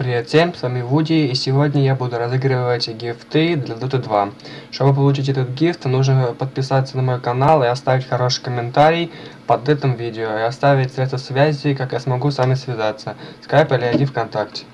Привет всем, с вами Вуди, и сегодня я буду разыгрывать гифты для Dota 2. Чтобы получить этот гифт, нужно подписаться на мой канал и оставить хороший комментарий под этим видео, и оставить средства связи, как я смогу с вами связаться, скайп или ID ВКонтакте.